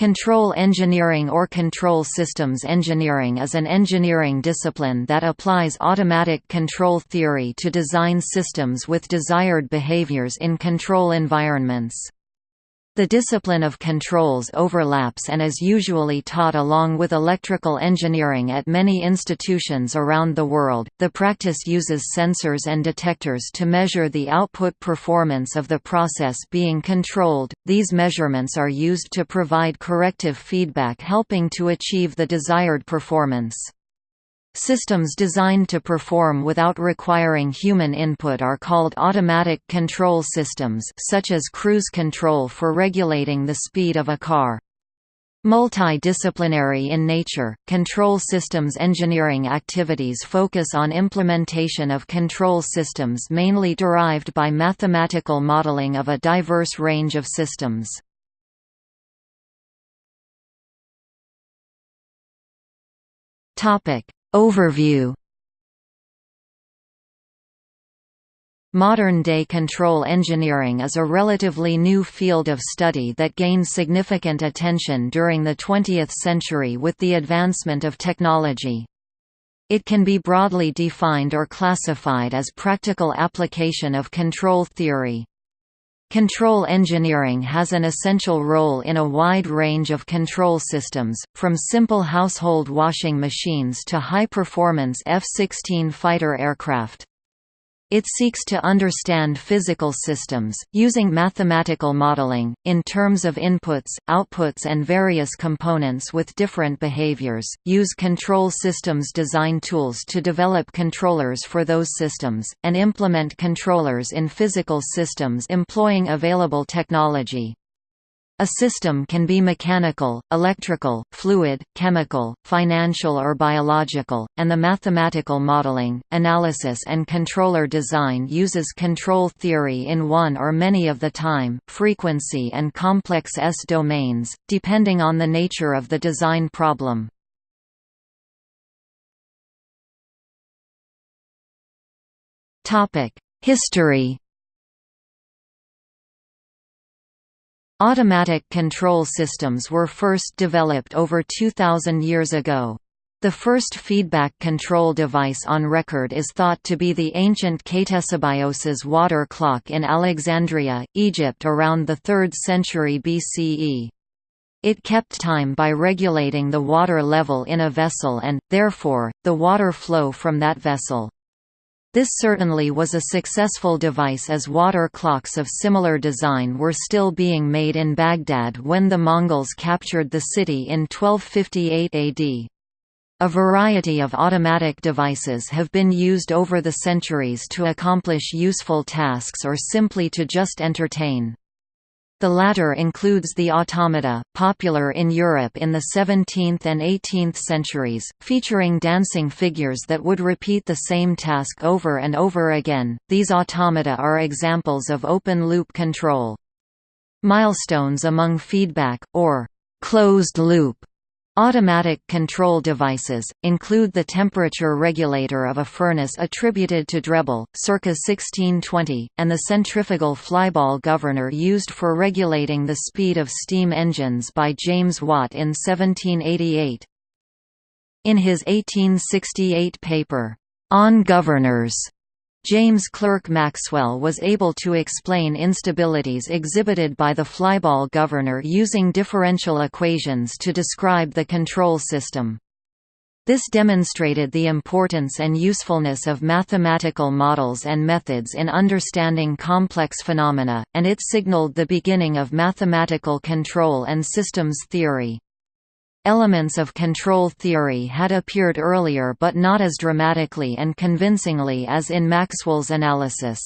Control engineering or control systems engineering is an engineering discipline that applies automatic control theory to design systems with desired behaviors in control environments. The discipline of controls overlaps and is usually taught along with electrical engineering at many institutions around the world. The practice uses sensors and detectors to measure the output performance of the process being controlled. These measurements are used to provide corrective feedback helping to achieve the desired performance. Systems designed to perform without requiring human input are called automatic control systems such as cruise control for regulating the speed of a car. Multidisciplinary in nature, control systems engineering activities focus on implementation of control systems mainly derived by mathematical modeling of a diverse range of systems. Topic: Overview Modern-day control engineering is a relatively new field of study that gained significant attention during the 20th century with the advancement of technology. It can be broadly defined or classified as practical application of control theory. Control engineering has an essential role in a wide range of control systems, from simple household washing machines to high-performance F-16 fighter aircraft. It seeks to understand physical systems, using mathematical modeling, in terms of inputs, outputs and various components with different behaviors, use control systems design tools to develop controllers for those systems, and implement controllers in physical systems employing available technology. A system can be mechanical, electrical, fluid, chemical, financial or biological, and the mathematical modeling, analysis and controller design uses control theory in one or many of the time, frequency and complex S-domains, depending on the nature of the design problem. History Automatic control systems were first developed over 2,000 years ago. The first feedback control device on record is thought to be the ancient Ctesibios' water clock in Alexandria, Egypt around the 3rd century BCE. It kept time by regulating the water level in a vessel and, therefore, the water flow from that vessel. This certainly was a successful device as water clocks of similar design were still being made in Baghdad when the Mongols captured the city in 1258 AD. A variety of automatic devices have been used over the centuries to accomplish useful tasks or simply to just entertain. The latter includes the automata, popular in Europe in the 17th and 18th centuries, featuring dancing figures that would repeat the same task over and over again. These automata are examples of open-loop control. Milestones among feedback, or closed-loop Automatic control devices, include the temperature regulator of a furnace attributed to Drebbel, circa 1620, and the centrifugal flyball governor used for regulating the speed of steam engines by James Watt in 1788. In his 1868 paper, On Governors, James Clerk Maxwell was able to explain instabilities exhibited by the flyball governor using differential equations to describe the control system. This demonstrated the importance and usefulness of mathematical models and methods in understanding complex phenomena, and it signaled the beginning of mathematical control and systems theory. Elements of control theory had appeared earlier but not as dramatically and convincingly as in Maxwell's analysis.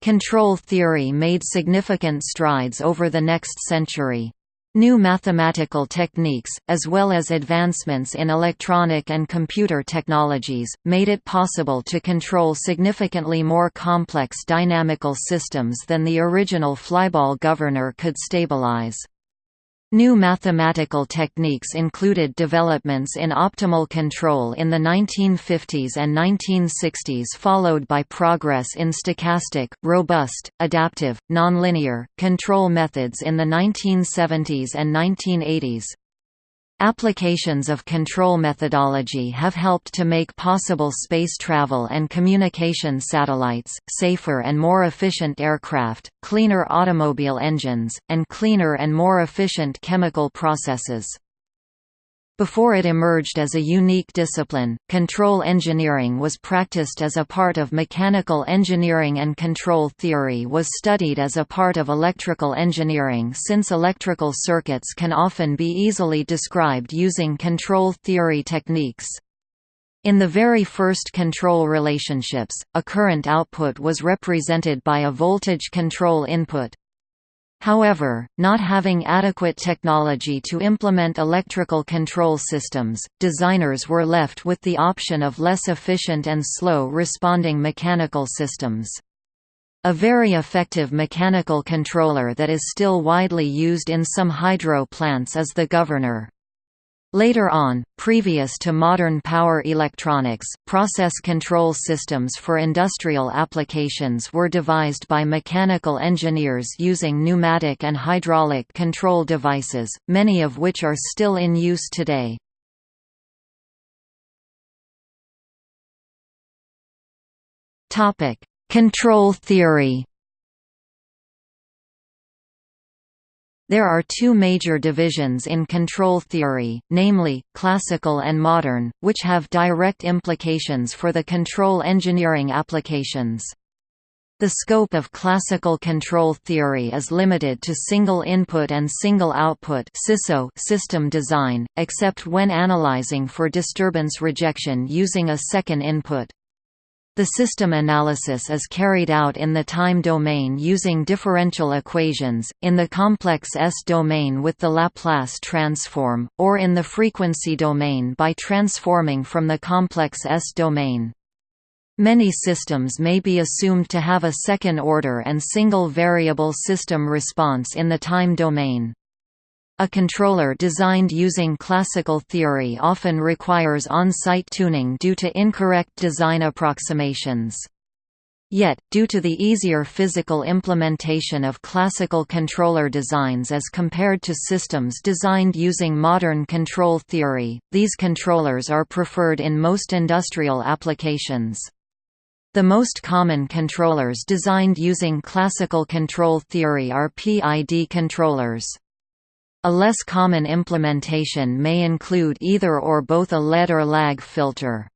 Control theory made significant strides over the next century. New mathematical techniques, as well as advancements in electronic and computer technologies, made it possible to control significantly more complex dynamical systems than the original flyball governor could stabilize. New mathematical techniques included developments in optimal control in the 1950s and 1960s followed by progress in stochastic, robust, adaptive, nonlinear, control methods in the 1970s and 1980s. Applications of control methodology have helped to make possible space travel and communication satellites, safer and more efficient aircraft, cleaner automobile engines, and cleaner and more efficient chemical processes. Before it emerged as a unique discipline, control engineering was practiced as a part of mechanical engineering and control theory was studied as a part of electrical engineering since electrical circuits can often be easily described using control theory techniques. In the very first control relationships, a current output was represented by a voltage control input, However, not having adequate technology to implement electrical control systems, designers were left with the option of less efficient and slow-responding mechanical systems. A very effective mechanical controller that is still widely used in some hydro plants is the governor. Later on, previous to modern power electronics, process control systems for industrial applications were devised by mechanical engineers using pneumatic and hydraulic control devices, many of which are still in use today. Control theory There are two major divisions in control theory, namely, classical and modern, which have direct implications for the control engineering applications. The scope of classical control theory is limited to single input and single output system design, except when analyzing for disturbance rejection using a second input. The system analysis is carried out in the time domain using differential equations, in the complex S-domain with the Laplace transform, or in the frequency domain by transforming from the complex S-domain. Many systems may be assumed to have a second-order and single-variable system response in the time domain. A controller designed using classical theory often requires on-site tuning due to incorrect design approximations. Yet, due to the easier physical implementation of classical controller designs as compared to systems designed using modern control theory, these controllers are preferred in most industrial applications. The most common controllers designed using classical control theory are PID controllers. A less common implementation may include either or both a lead or lag filter.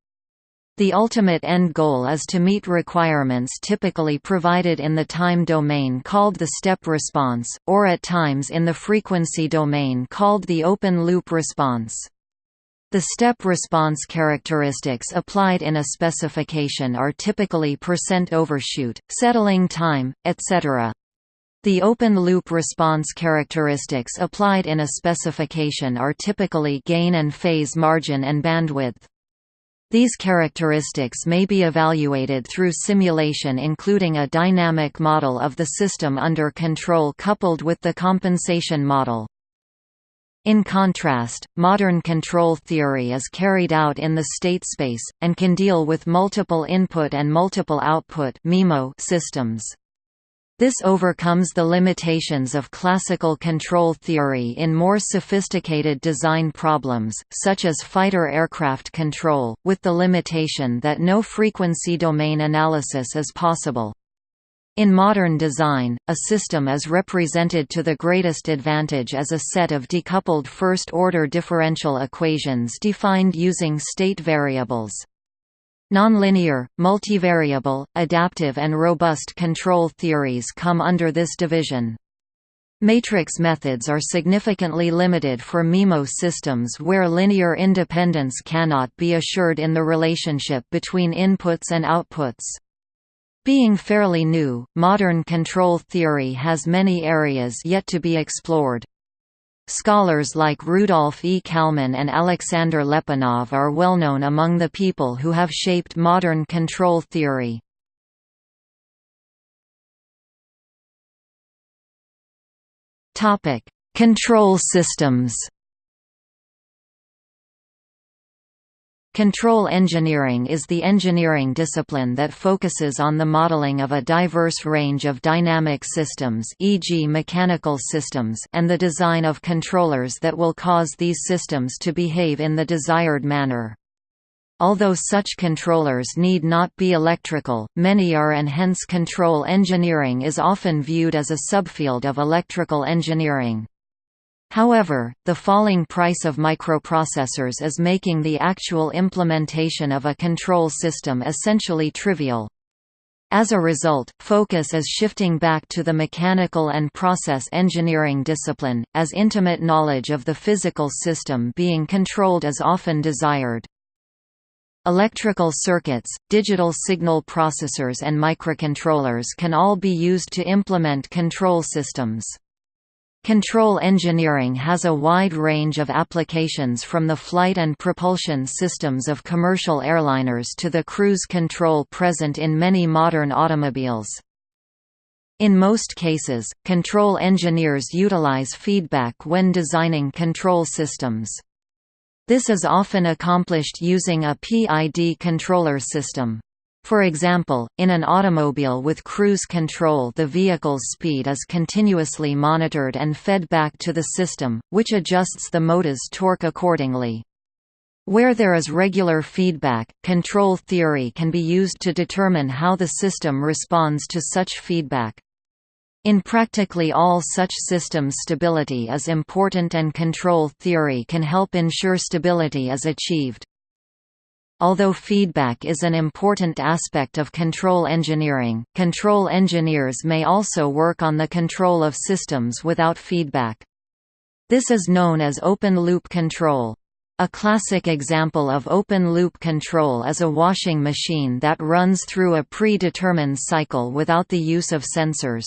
The ultimate end goal is to meet requirements typically provided in the time domain called the step response, or at times in the frequency domain called the open-loop response. The step response characteristics applied in a specification are typically percent overshoot, settling time, etc. The open-loop response characteristics applied in a specification are typically gain and phase margin and bandwidth. These characteristics may be evaluated through simulation including a dynamic model of the system under control coupled with the compensation model. In contrast, modern control theory is carried out in the state space, and can deal with multiple input and multiple output systems. This overcomes the limitations of classical control theory in more sophisticated design problems, such as fighter aircraft control, with the limitation that no frequency domain analysis is possible. In modern design, a system is represented to the greatest advantage as a set of decoupled first-order differential equations defined using state variables. Nonlinear, multivariable, adaptive and robust control theories come under this division. Matrix methods are significantly limited for MIMO systems where linear independence cannot be assured in the relationship between inputs and outputs. Being fairly new, modern control theory has many areas yet to be explored. Scholars like Rudolf E. Kalman and Alexander Lyapunov are well known among the people who have shaped modern control theory. Control systems Control engineering is the engineering discipline that focuses on the modeling of a diverse range of dynamic systems e.g. mechanical systems and the design of controllers that will cause these systems to behave in the desired manner. Although such controllers need not be electrical, many are and hence control engineering is often viewed as a subfield of electrical engineering. However, the falling price of microprocessors is making the actual implementation of a control system essentially trivial. As a result, focus is shifting back to the mechanical and process engineering discipline, as intimate knowledge of the physical system being controlled is often desired. Electrical circuits, digital signal processors and microcontrollers can all be used to implement control systems. Control engineering has a wide range of applications from the flight and propulsion systems of commercial airliners to the cruise control present in many modern automobiles. In most cases, control engineers utilize feedback when designing control systems. This is often accomplished using a PID controller system. For example, in an automobile with cruise control the vehicle's speed is continuously monitored and fed back to the system, which adjusts the motor's torque accordingly. Where there is regular feedback, control theory can be used to determine how the system responds to such feedback. In practically all such systems stability is important and control theory can help ensure stability is achieved. Although feedback is an important aspect of control engineering, control engineers may also work on the control of systems without feedback. This is known as open-loop control. A classic example of open-loop control is a washing machine that runs through a predetermined cycle without the use of sensors.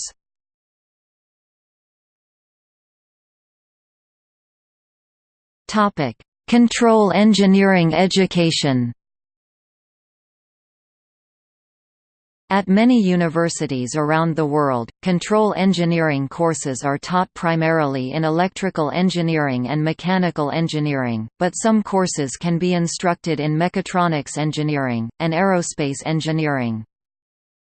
Control engineering education At many universities around the world, control engineering courses are taught primarily in electrical engineering and mechanical engineering, but some courses can be instructed in mechatronics engineering, and aerospace engineering.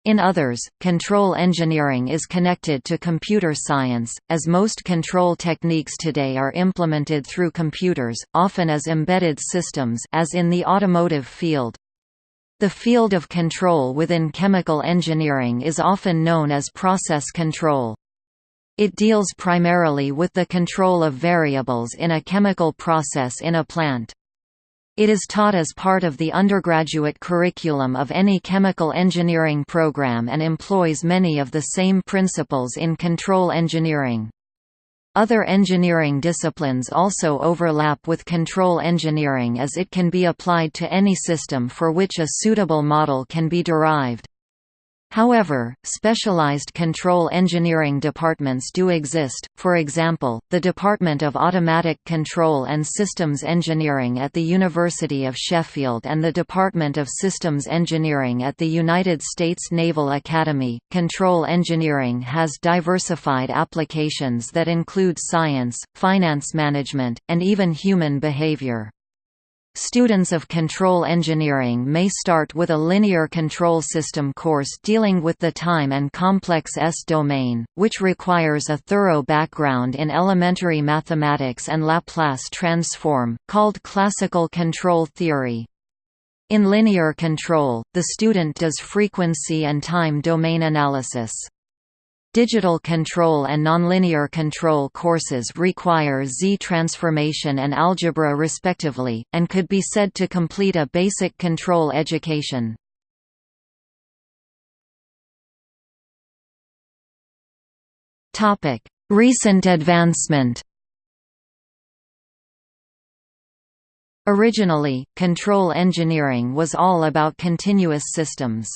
In others, control engineering is connected to computer science, as most control techniques today are implemented through computers, often as embedded systems as in the automotive field. The field of control within chemical engineering is often known as process control. It deals primarily with the control of variables in a chemical process in a plant. It is taught as part of the undergraduate curriculum of any chemical engineering program and employs many of the same principles in control engineering. Other engineering disciplines also overlap with control engineering as it can be applied to any system for which a suitable model can be derived. However, specialized control engineering departments do exist, for example, the Department of Automatic Control and Systems Engineering at the University of Sheffield and the Department of Systems Engineering at the United States Naval Academy. Control engineering has diversified applications that include science, finance management, and even human behavior. Students of control engineering may start with a linear control system course dealing with the time and complex S domain, which requires a thorough background in elementary mathematics and Laplace transform, called classical control theory. In linear control, the student does frequency and time domain analysis. Digital control and nonlinear control courses require Z transformation and algebra respectively, and could be said to complete a basic control education. Recent advancement Originally, control engineering was all about continuous systems.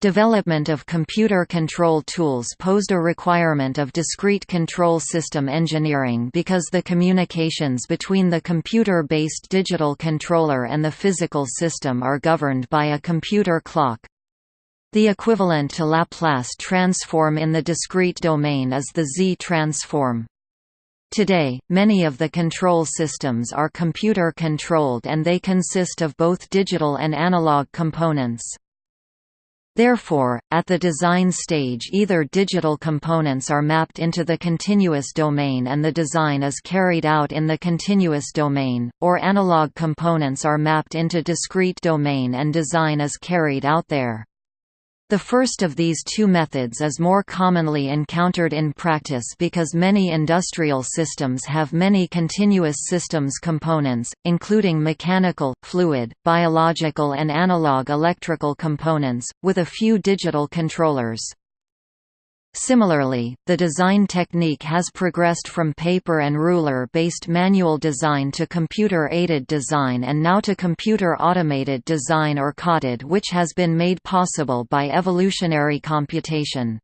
Development of computer control tools posed a requirement of discrete control system engineering because the communications between the computer-based digital controller and the physical system are governed by a computer clock. The equivalent to Laplace transform in the discrete domain is the Z-transform. Today, many of the control systems are computer-controlled and they consist of both digital and analog components. Therefore, at the design stage either digital components are mapped into the continuous domain and the design is carried out in the continuous domain, or analog components are mapped into discrete domain and design is carried out there. The first of these two methods is more commonly encountered in practice because many industrial systems have many continuous systems components, including mechanical, fluid, biological and analog electrical components, with a few digital controllers. Similarly, the design technique has progressed from paper and ruler-based manual design to computer-aided design and now to computer-automated design or CAutoD which has been made possible by evolutionary computation.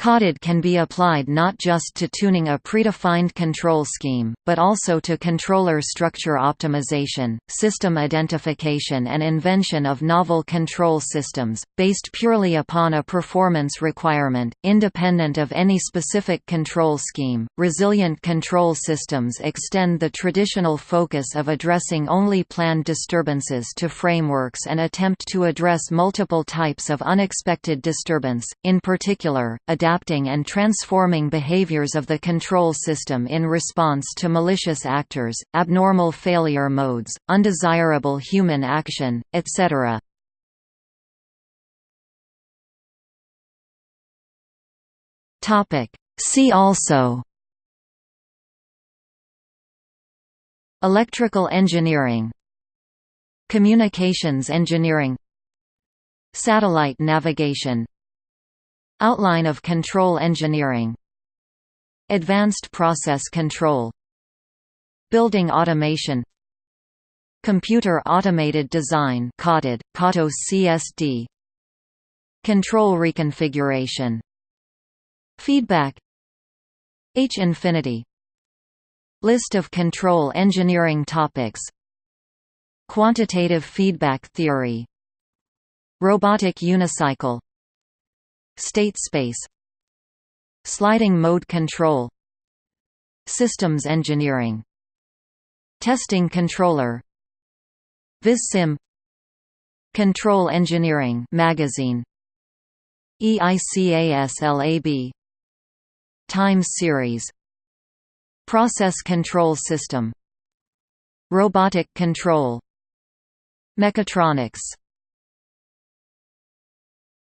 CAutoD can be applied not just to tuning a predefined control scheme, but also to controller structure optimization, system identification and invention of novel control systems, based purely upon a performance requirement, independent of any specific control scheme. Resilient control systems extend the traditional focus of addressing only planned disturbances to frameworks and attempt to address multiple types of unexpected disturbance, in particular, adaptive adapting and transforming behaviors of the control system in response to malicious actors, abnormal failure modes, undesirable human action, etc. See also Electrical engineering Communications engineering Satellite navigation Outline of control engineering. Advanced process control. Building automation. Computer automated design CAutoD, CAUTO CSD Control reconfiguration. Feedback. H infinity. List of control engineering topics. Quantitative feedback theory. Robotic unicycle State space Sliding mode control Systems engineering Testing controller VisSim Control Engineering magazine EICASLAB Time series Process control system Robotic control Mechatronics